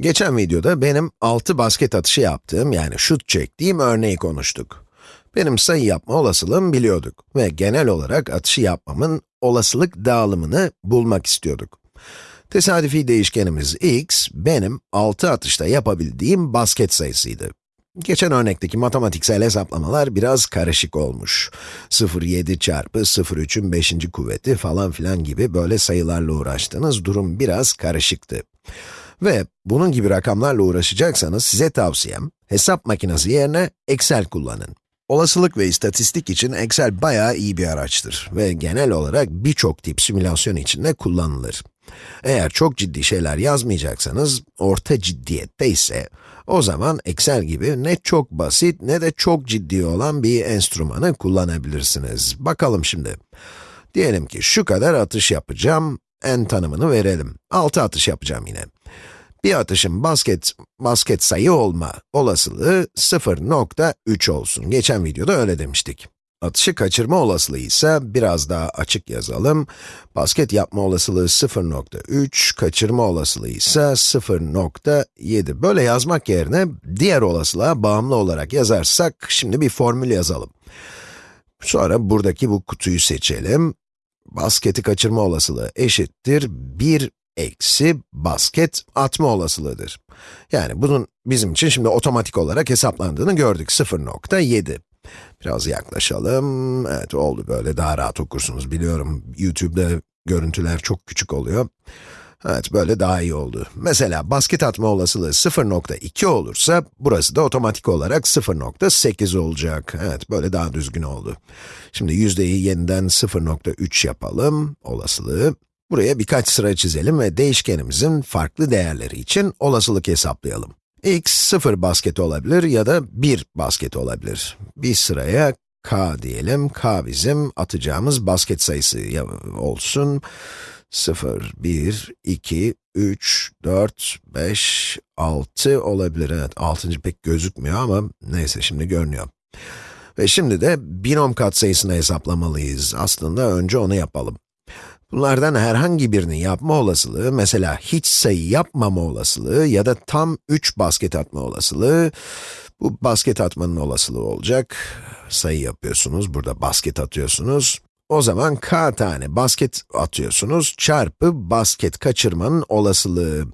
Geçen videoda benim 6 basket atışı yaptığım, yani şut çektiğim örneği konuştuk. Benim sayı yapma olasılığımı biliyorduk ve genel olarak atışı yapmamın olasılık dağılımını bulmak istiyorduk. Tesadüfi değişkenimiz x, benim 6 atışta yapabildiğim basket sayısıydı. Geçen örnekteki matematiksel hesaplamalar biraz karışık olmuş. 0,7 çarpı 0,3'ün 5. kuvveti falan filan gibi böyle sayılarla uğraştığınız durum biraz karışıktı. Ve bunun gibi rakamlarla uğraşacaksanız size tavsiyem, hesap makinesi yerine Excel kullanın. Olasılık ve istatistik için Excel bayağı iyi bir araçtır ve genel olarak birçok tip simülasyon için de kullanılır. Eğer çok ciddi şeyler yazmayacaksanız, orta ciddiyette ise, o zaman Excel gibi ne çok basit ne de çok ciddi olan bir enstrümanı kullanabilirsiniz. Bakalım şimdi. Diyelim ki şu kadar atış yapacağım, n tanımını verelim. 6 atış yapacağım yine. Bir atışın basket, basket sayı olma olasılığı 0.3 olsun. Geçen videoda öyle demiştik. Atışı kaçırma olasılığı ise biraz daha açık yazalım. Basket yapma olasılığı 0.3, kaçırma olasılığı ise 0.7. Böyle yazmak yerine diğer olasılığa bağımlı olarak yazarsak, şimdi bir formül yazalım. Sonra buradaki bu kutuyu seçelim. Basketi kaçırma olasılığı eşittir 1 eksi basket atma olasılığıdır. Yani bunun bizim için şimdi otomatik olarak hesaplandığını gördük 0.7. Biraz yaklaşalım. Evet oldu böyle daha rahat okursunuz biliyorum. YouTube'da görüntüler çok küçük oluyor. Evet böyle daha iyi oldu. Mesela basket atma olasılığı 0.2 olursa burası da otomatik olarak 0.8 olacak. Evet böyle daha düzgün oldu. Şimdi yüzdeyi yeniden 0.3 yapalım olasılığı. Buraya birkaç sıra çizelim ve değişkenimizin farklı değerleri için olasılık hesaplayalım. x 0 basket olabilir ya da 1 basket olabilir. Bir sıraya k diyelim, k bizim atacağımız basket sayısı olsun. 0, 1, 2, 3, 4, 5, 6 olabilir. Evet, 6. pek gözükmüyor ama neyse şimdi görünüyor. Ve şimdi de binom katsayısını hesaplamalıyız. Aslında önce onu yapalım. Bunlardan herhangi birini yapma olasılığı, mesela hiç sayı yapmama olasılığı ya da tam 3 basket atma olasılığı, bu basket atmanın olasılığı olacak. Sayı yapıyorsunuz, burada basket atıyorsunuz. O zaman k tane basket atıyorsunuz, çarpı basket kaçırmanın olasılığı.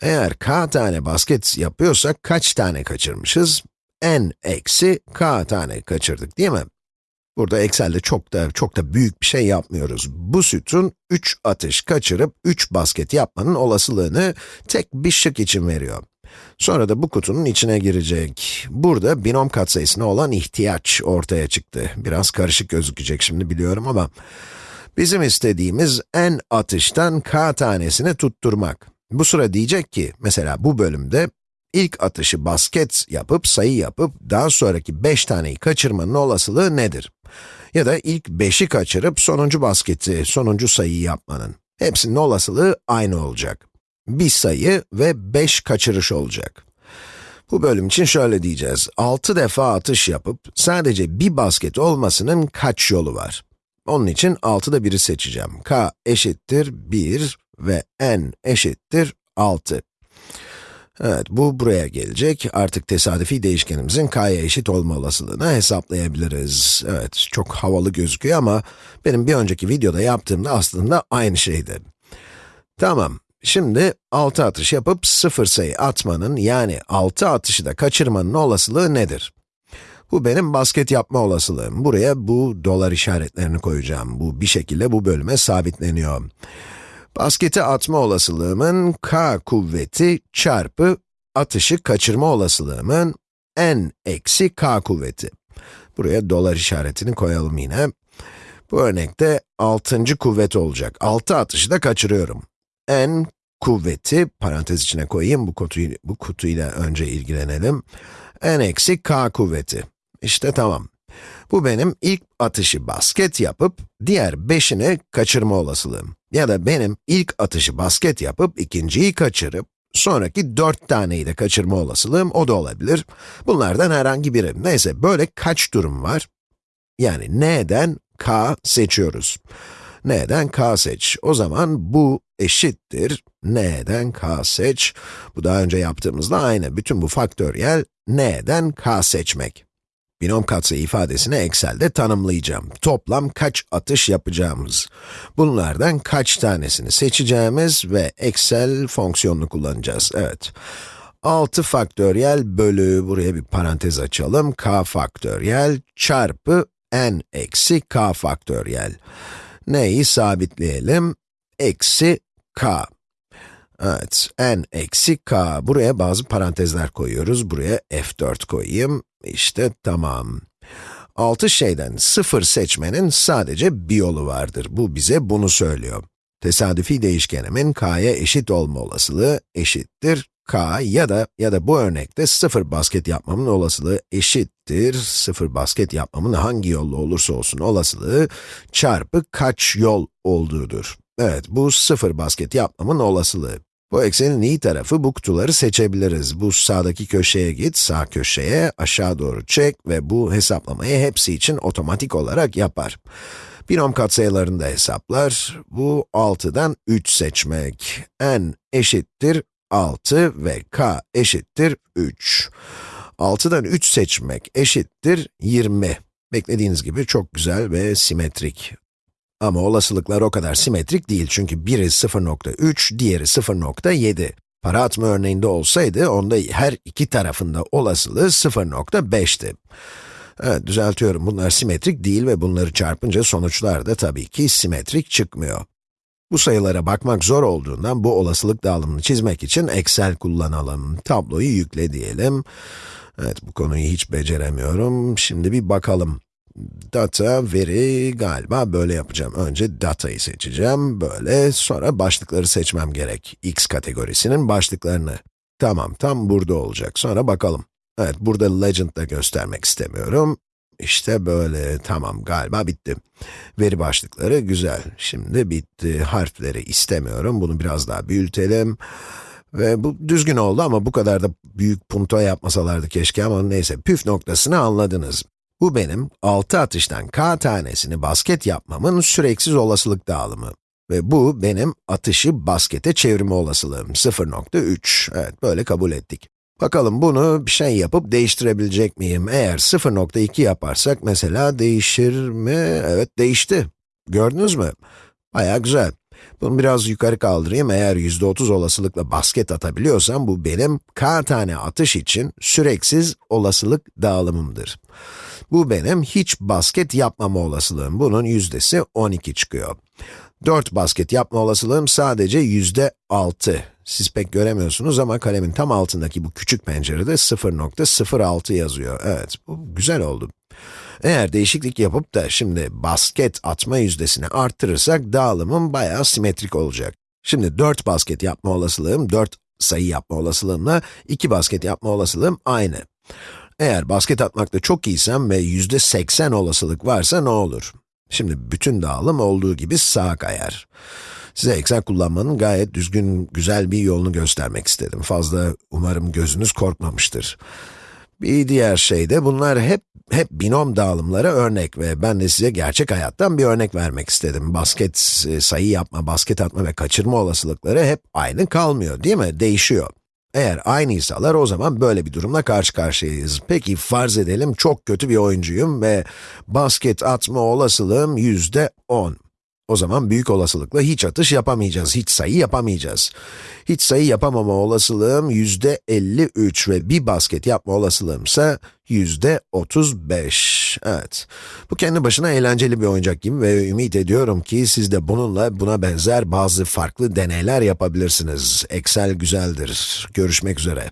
Eğer k tane basket yapıyorsak kaç tane kaçırmışız? n eksi k tane kaçırdık değil mi? Burada Excel'de çok da çok da büyük bir şey yapmıyoruz. Bu sütun 3 atış kaçırıp 3 basket yapmanın olasılığını tek bir şık için veriyor. Sonra da bu kutunun içine girecek. Burada binom katsayısına olan ihtiyaç ortaya çıktı. Biraz karışık gözükecek şimdi biliyorum ama bizim istediğimiz n atıştan k tanesini tutturmak. Bu sıra diyecek ki, mesela bu bölümde ilk atışı basket yapıp, sayı yapıp, daha sonraki 5 taneyi kaçırmanın olasılığı nedir? Ya da ilk 5'i kaçırıp sonuncu basketi, sonuncu sayıyı yapmanın. Hepsinin olasılığı aynı olacak. Bir sayı ve 5 kaçırış olacak. Bu bölüm için şöyle diyeceğiz. 6 defa atış yapıp sadece bir basket olmasının kaç yolu var? Onun için 6'da 1'i seçeceğim. k eşittir 1 ve n eşittir 6. Evet, bu buraya gelecek. Artık tesadüfi değişkenimizin k'ya eşit olma olasılığını hesaplayabiliriz. Evet, çok havalı gözüküyor ama benim bir önceki videoda yaptığımda aslında aynı şeydi. Tamam, şimdi 6 atış yapıp 0 sayı atmanın, yani 6 atışı da kaçırmanın olasılığı nedir? Bu benim basket yapma olasılığım. Buraya bu dolar işaretlerini koyacağım. Bu bir şekilde bu bölüme sabitleniyor. Basketi atma olasılığımın k kuvveti çarpı atışı kaçırma olasılığımın n eksi k kuvveti. Buraya dolar işaretini koyalım yine. Bu örnekte 6. kuvvet olacak. 6 atışı da kaçırıyorum. n kuvveti, parantez içine koyayım, bu, kutuyu, bu kutuyla önce ilgilenelim. n eksi k kuvveti. İşte tamam. Bu benim ilk atışı basket yapıp, diğer 5'ini kaçırma olasılığım. Ya da benim ilk atışı basket yapıp, ikinciyi kaçırıp, sonraki 4 taneyi de kaçırma olasılığım, o da olabilir. Bunlardan herhangi biri. Neyse, böyle kaç durum var? Yani n'den k seçiyoruz. n'den k seç. O zaman bu eşittir n'den k seç. Bu daha önce yaptığımızda aynı. Bütün bu faktöriyel n'den k seçmek. Binom katsayı ifadesini Excel'de tanımlayacağım. Toplam kaç atış yapacağımız. Bunlardan kaç tanesini seçeceğimiz ve Excel fonksiyonunu kullanacağız. Evet. 6 faktöriyel bölü, buraya bir parantez açalım, k faktöriyel çarpı n eksi k faktöriyel. Neyi sabitleyelim? Eksi k. Evet, n eksi k. Buraya bazı parantezler koyuyoruz. Buraya f4 koyayım. İşte tamam. 6 şeyden 0 seçmenin sadece bir yolu vardır. Bu bize bunu söylüyor. Tesadüfi değişkenimin k'ya eşit olma olasılığı eşittir k ya da ya da bu örnekte 0 basket yapmamın olasılığı eşittir 0 basket yapmamın hangi yolla olursa olsun olasılığı çarpı kaç yol olduğudur. Evet, bu 0 basket yapmamın olasılığı. Bu eksenin iyi tarafı bu kutuları seçebiliriz. Bu sağdaki köşeye git, sağ köşeye aşağı doğru çek ve bu hesaplamayı hepsi için otomatik olarak yapar. Binom katsayılarını da hesaplar. Bu 6'dan 3 seçmek. n eşittir 6 ve k eşittir 3. 6'dan 3 seçmek eşittir 20. Beklediğiniz gibi çok güzel ve simetrik. Ama olasılıklar o kadar simetrik değil çünkü biri 0.3, diğeri 0.7. Para atma örneğinde olsaydı, onda her iki tarafında olasılığı 0.5'ti. Evet, düzeltiyorum. Bunlar simetrik değil ve bunları çarpınca sonuçlar da tabii ki simetrik çıkmıyor. Bu sayılara bakmak zor olduğundan bu olasılık dağılımını çizmek için Excel kullanalım. Tabloyu yükle diyelim. Evet, bu konuyu hiç beceremiyorum. Şimdi bir bakalım. Data, veri, galiba böyle yapacağım. Önce datayı seçeceğim, böyle. Sonra başlıkları seçmem gerek. x kategorisinin başlıklarını. Tamam, tam burada olacak. Sonra bakalım. Evet, burada legend da göstermek istemiyorum. İşte böyle, tamam galiba bitti. Veri başlıkları güzel. Şimdi bitti. Harfleri istemiyorum. Bunu biraz daha büyütelim. Ve bu düzgün oldu ama bu kadar da büyük punto yapmasalardı keşke ama neyse, püf noktasını anladınız. Bu benim 6 atıştan k tanesini basket yapmamın süreksiz olasılık dağılımı. Ve bu benim atışı baskete çevirme olasılığım 0.3. Evet, böyle kabul ettik. Bakalım bunu bir şey yapıp değiştirebilecek miyim? Eğer 0.2 yaparsak mesela değişir mi? Evet, değişti. Gördünüz mü? Baya güzel. Bunu biraz yukarı kaldırayım. Eğer %30 olasılıkla basket atabiliyorsam, bu benim k tane atış için süreksiz olasılık dağılımımdır. Bu benim hiç basket yapmama olasılığım. Bunun yüzdesi 12 çıkıyor. 4 basket yapma olasılığım sadece yüzde 6. Siz pek göremiyorsunuz ama kalemin tam altındaki bu küçük pencerede 0.06 yazıyor. Evet, bu güzel oldu. Eğer değişiklik yapıp da şimdi basket atma yüzdesini arttırırsak dağılımım bayağı simetrik olacak. Şimdi 4 basket yapma olasılığım, 4 sayı yapma olasılığımla 2 basket yapma olasılığım aynı. Eğer basket atmakta çok iyiysem ve yüzde 80 olasılık varsa ne olur? Şimdi bütün dağılım olduğu gibi sağa kayar. Size Excel kullanmanın gayet düzgün, güzel bir yolunu göstermek istedim. Fazla umarım gözünüz korkmamıştır. Bir diğer şey de bunlar hep hep binom dağılımlara örnek ve ben de size gerçek hayattan bir örnek vermek istedim. Basket e, sayı yapma, basket atma ve kaçırma olasılıkları hep aynı kalmıyor değil mi? Değişiyor. Eğer aynıysalar o zaman böyle bir durumla karşı karşıyayız. Peki farz edelim çok kötü bir oyuncuyum ve basket atma olasılığım yüzde 10. O zaman büyük olasılıkla hiç atış yapamayacağız, hiç sayı yapamayacağız. Hiç sayı yapamama olasılığım yüzde 53 ve bir basket yapma olasılığım ise yüzde 35. Evet, bu kendi başına eğlenceli bir oyuncak gibi ve ümit ediyorum ki siz de bununla buna benzer bazı farklı deneyler yapabilirsiniz. Excel güzeldir. Görüşmek üzere.